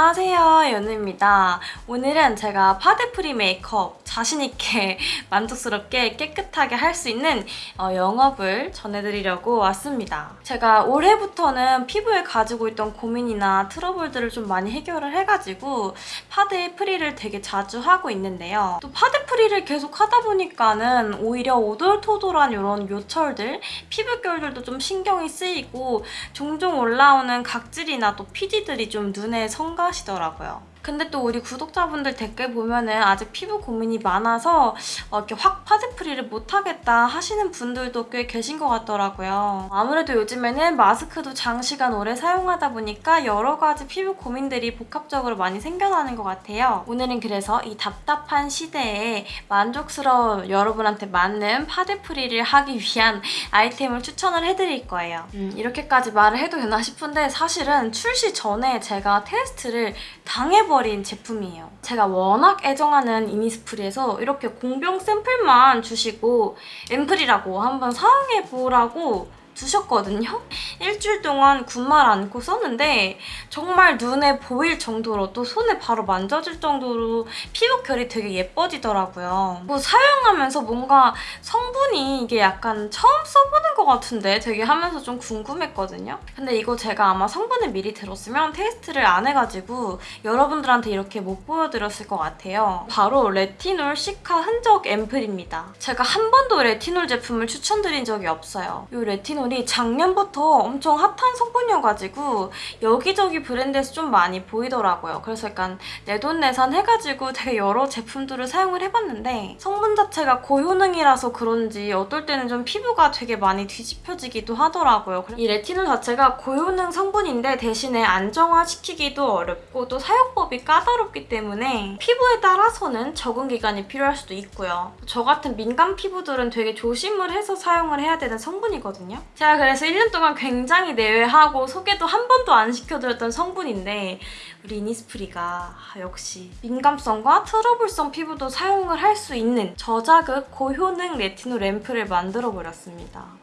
안녕하세요 연우입니다. 오늘은 제가 파데프리 메이크업 자신있게 만족스럽게 깨끗하게 할 수 있는 어, 영업을 전해드리려고 왔습니다. 제가 올해부터는 피부에 가지고 있던 고민이나 트러블들을 좀 많이 해결을 해가지고 파데 프리를 되게 자주 하고 있는데요. 또 파데 프리를 계속 하다 보니까는 오히려 오돌토돌한 이런 요철들, 피부결들도 좀 신경이 쓰이고 종종 올라오는 각질이나 또 피지들이 좀 눈에 성가 시더라고요. 근데 또 우리 구독자분들 댓글 보면은 아직 피부 고민이 많아서 어, 이렇게 확 파데프리를 못하겠다 하시는 분들도 꽤 계신 것 같더라고요. 아무래도 요즘에는 마스크도 장시간 오래 사용하다 보니까 여러 가지 피부 고민들이 복합적으로 많이 생겨나는 것 같아요. 오늘은 그래서 이 답답한 시대에 만족스러운 여러분한테 맞는 파데프리를 하기 위한 아이템을 추천을 해드릴 거예요. 음, 이렇게까지 말을 해도 되나 싶은데 사실은 출시 전에 제가 테스트를 당해보 버린 제품이에요. 제가 워낙 애정하는 이니스프리에서 이렇게 공병 샘플만 주시고 앰플이라고 한번 사용해보라고 주셨거든요. 일주일 동안 군말 안고 썼는데 정말 눈에 보일 정도로 또 손에 바로 만져질 정도로 피부 결이 되게 예뻐지더라고요. 뭐 사용하면서 뭔가 성분이 이게 약간 처음 써보는 것 같은데 되게 하면서 좀 궁금했거든요. 근데 이거 제가 아마 성분을 미리 들었으면 테스트를 안 해가지고 여러분들한테 이렇게 못 보여드렸을 것 같아요. 바로 레티놀 시카 흔적 앰플입니다. 제가 한 번도 레티놀 제품을 추천드린 적이 없어요. 이 레티놀 레티놀이 작년부터 엄청 핫한 성분이어가지고 여기저기 브랜드에서 좀 많이 보이더라고요. 그래서 약간 내돈내산 해가지고 되게 여러 제품들을 사용을 해봤는데 성분 자체가 고효능이라서 그런지 어떨 때는 좀 피부가 되게 많이 뒤집혀지기도 하더라고요. 이 레티놀 자체가 고효능 성분인데 대신에 안정화시키기도 어렵고 또 사용법이 까다롭기 때문에 피부에 따라서는 적응 기간이 필요할 수도 있고요. 저 같은 민감 피부들은 되게 조심을 해서 사용을 해야 되는 성분이거든요. 제가 그래서 1년 동안 굉장히 내외하고 소개도 한 번도 안 시켜드렸던 성분인데 우리 이니스프리가 역시 민감성과 트러블성 피부도 사용을 할 수 있는 저자극 고효능 레티놀 앰플을 만들어버렸습니다.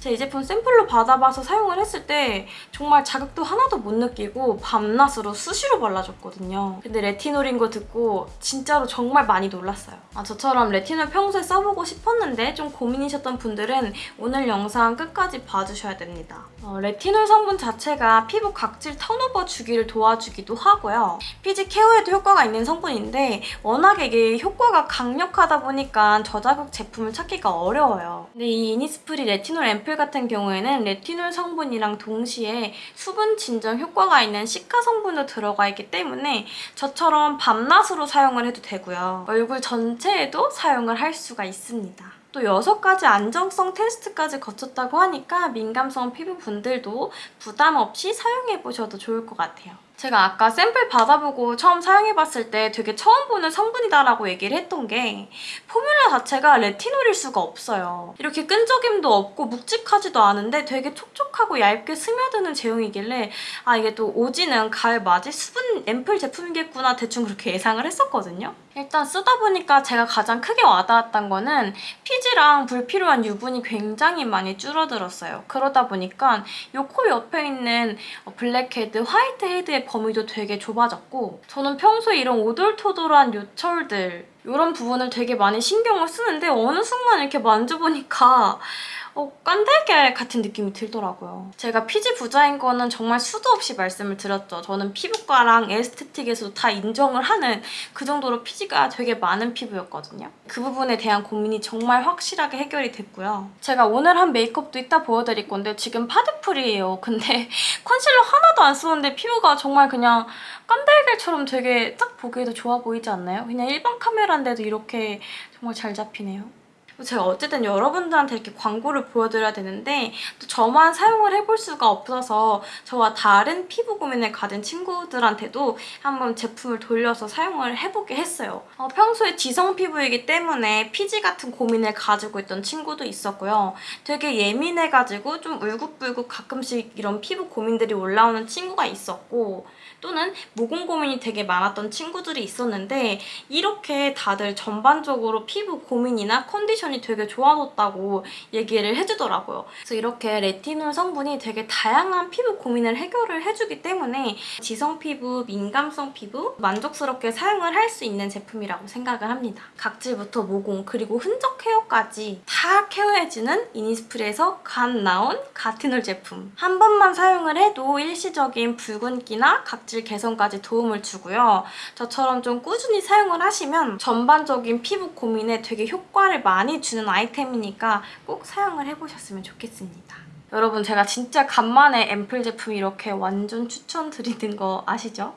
제가 이 제품 샘플로 받아봐서 사용을 했을 때 정말 자극도 하나도 못 느끼고 밤낮으로 수시로 발라줬거든요. 근데 레티놀인 거 듣고 진짜로 정말 많이 놀랐어요. 아, 저처럼 레티놀 평소에 써보고 싶었는데 좀 고민이셨던 분들은 오늘 영상 끝까지 봐주셔야 됩니다. 어, 레티놀 성분 자체가 피부 각질 턴오버 주기를 도와주기도 하고요. 피지 케어에도 효과가 있는 성분인데 워낙에 이게 효과가 강력하다 보니까 저자극 제품을 찾기가 어려워요. 근데 이 이니스프리 레티놀 앰플 같은 경우에는 레티놀 성분이랑 동시에 수분 진정 효과가 있는 시카 성분도 들어가 있기 때문에 저처럼 밤낮으로 사용을 해도 되고요. 얼굴 전체에도 사용을 할 수가 있습니다. 또 6가지 안정성 테스트까지 거쳤다고 하니까 민감성 피부분들도 부담 없이 사용해보셔도 좋을 것 같아요. 제가 아까 샘플 받아보고 처음 사용해봤을 때 되게 처음 보는 성분이다라고 얘기를 했던 게 포뮬라 자체가 레티놀일 수가 없어요. 이렇게 끈적임도 없고 묵직하지도 않은데 되게 촉촉하고 얇게 스며드는 제형이길래 아 이게 또 오지는 가을 맞이 수분 앰플 제품이겠구나 대충 그렇게 예상을 했었거든요. 일단 쓰다 보니까 제가 가장 크게 와닿았던 거는 피지랑 불필요한 유분이 굉장히 많이 줄어들었어요. 그러다 보니까 이 코 옆에 있는 blackhead, whitehead의 범위도 되게 좁아졌고 저는 평소에 이런 오돌토돌한 요철들 이런 부분을 되게 많이 신경을 쓰는데 어느 순간 이렇게 만져보니까 어, 깐달걀 같은 느낌이 들더라고요. 제가 피지 부자인 거는 정말 수도 없이 말씀을 드렸죠. 저는 피부과랑 aesthetic에서도 다 인정을 하는 그 정도로 피지가 되게 많은 피부였거든요. 그 부분에 대한 고민이 정말 확실하게 해결이 됐고요. 제가 오늘 한 메이크업도 이따 보여드릴 건데 지금 파데풀이에요. 근데 컨실러 하나도 안 쓰는데 피부가 정말 그냥 깐달걀처럼 되게 딱 보기에도 좋아 보이지 않나요? 그냥 일반 카메라인데도 이렇게 정말 잘 잡히네요. 제가 어쨌든 여러분들한테 이렇게 광고를 보여드려야 되는데 또 저만 사용을 해볼 수가 없어서 저와 다른 피부 고민을 가진 친구들한테도 한번 제품을 돌려서 사용을 해보게 했어요. 어, 평소에 지성 피부이기 때문에 피지 같은 고민을 가지고 있던 친구도 있었고요. 되게 예민해가지고 좀 울긋불긋 가끔씩 이런 피부 고민들이 올라오는 친구가 있었고 또는 모공 고민이 되게 많았던 친구들이 있었는데 이렇게 다들 전반적으로 피부 고민이나 컨디션이 되게 좋아졌다고 얘기를 해주더라고요. 그래서 이렇게 레티놀 성분이 되게 다양한 피부 고민을 해결을 해주기 때문에 지성 피부, 민감성 피부 만족스럽게 사용을 할 수 있는 제품이라고 생각을 합니다. 각질부터 모공 그리고 흔적 케어까지 다 케어해주는 이니스프리에서 간 나온 가티놀 제품. 한 번만 사용을 해도 일시적인 붉은기나 각질 개선까지 도움을 주고요. 저처럼 좀 꾸준히 사용을 하시면 전반적인 피부 고민에 되게 효과를 많이 주는 아이템이니까 꼭 사용을 해보셨으면 좋겠습니다. 여러분 제가 진짜 간만에 앰플 제품 이렇게 완전 추천드리는 거 아시죠?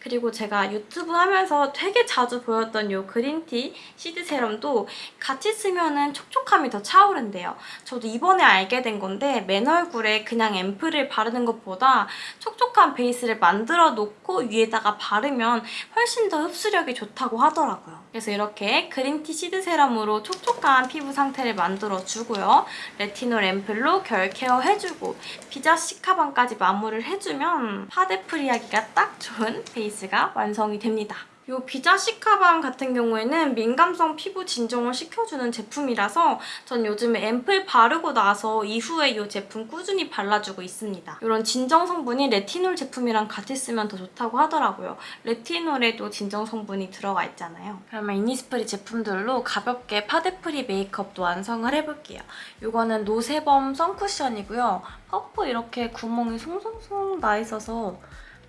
그리고 제가 유튜브 하면서 되게 자주 보였던 이 그린티 시드 세럼도 같이 쓰면 촉촉함이 더 차오른대요. 저도 이번에 알게 된 건데 맨 얼굴에 그냥 앰플을 바르는 것보다 촉촉한 베이스를 만들어 놓고 위에다가 바르면 훨씬 더 흡수력이 좋다고 하더라고요. 그래서 이렇게 green tea seed serum으로 촉촉한 피부 상태를 만들어주고요. 레티놀 앰플로 결 care 해주고 비자 cica balm까지 마무리를 해주면 파데 free하기가 딱 좋은 베이스 가 완성이 됩니다. 이 비자 cica balm 같은 경우에는 민감성 피부 진정을 시켜주는 제품이라서 전 요즘에 앰플 바르고 나서 이후에 이 제품 꾸준히 발라주고 있습니다. 이런 진정 성분이 레티놀 제품이랑 같이 쓰면 더 좋다고 하더라고요. 레티놀에도 진정 성분이 들어가 있잖아요. 그러면 이니스프리 제품들로 가볍게 파데 free 메이크업도 완성을 해볼게요. 이거는 no sebum sun 쿠션이고요. 퍼프 이렇게 구멍이 송송송 나 있어서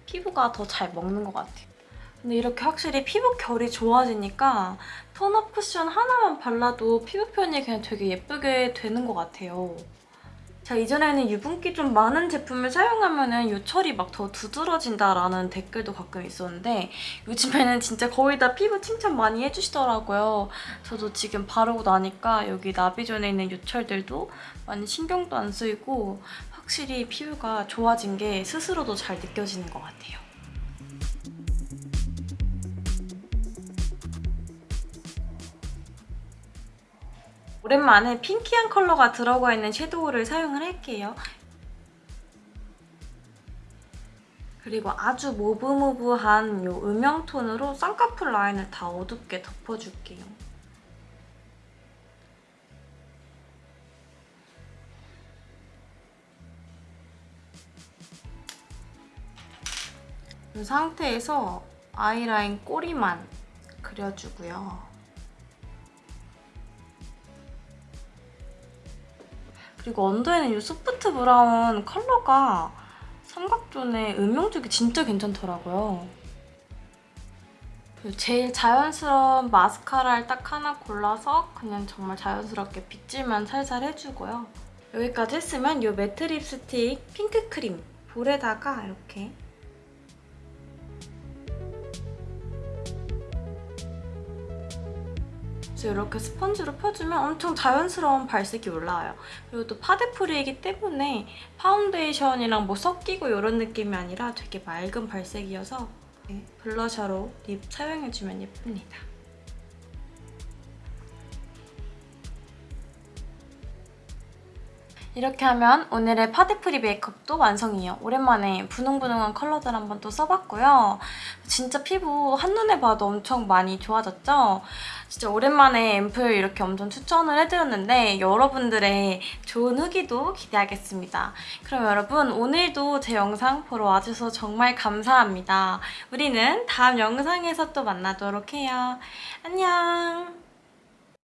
피부가 더 잘 먹는 것 같아요. 근데 이렇게 확실히 피부 결이 좋아지니까 tone-up 쿠션 하나만 발라도 피부 표현이 그냥 되게 예쁘게 되는 것 같아요. 제가 이전에는 유분기 좀 많은 제품을 사용하면 요철이 막 더 두드러진다라는 댓글도 가끔 있었는데 요즘에는 진짜 거의 다 피부 칭찬 많이 해주시더라고요. 저도 지금 바르고 나니까 여기 나비존에 있는 요철들도 많이 신경도 안 쓰이고 확실히 피부가 좋아진 게 스스로도 잘 느껴지는 것 같아요. 오랜만에 핑키한 컬러가 들어가 있는 섀도우를 사용을 할게요. 그리고 아주 모브모브한 이 음영톤으로 쌍꺼풀 라인을 다 어둡게 덮어줄게요. 이 상태에서 아이라인 꼬리만 그려주고요. 그리고 언더에는 이 소프트 브라운 컬러가 삼각존에 음영주기 진짜 괜찮더라고요. 제일 자연스러운 마스카라를 딱 하나 골라서 그냥 정말 자연스럽게 빗질만 살살 해주고요. 여기까지 했으면 이 매트 립스틱 핑크 크림 볼에다가 이렇게 그래서 이렇게 스펀지로 펴주면 엄청 자연스러운 발색이 올라와요. 그리고 또 파데 free이기 때문에 파운데이션이랑 뭐 섞이고 이런 느낌이 아니라 되게 맑은 발색이어서 blusher로 lip 사용해주면 예쁩니다. 이렇게 하면 오늘의 파데 free 메이크업도 완성이에요. 오랜만에 분홍분홍한 컬러들 한번 또 써봤고요. 진짜 피부 한눈에 봐도 엄청 많이 좋아졌죠? 진짜 오랜만에 앰플 이렇게 엄청 추천을 해드렸는데 여러분들의 좋은 후기도 기대하겠습니다. 그럼 여러분 오늘도 제 영상 보러 와주셔서 정말 감사합니다. 우리는 다음 영상에서 또 만나도록 해요. 안녕!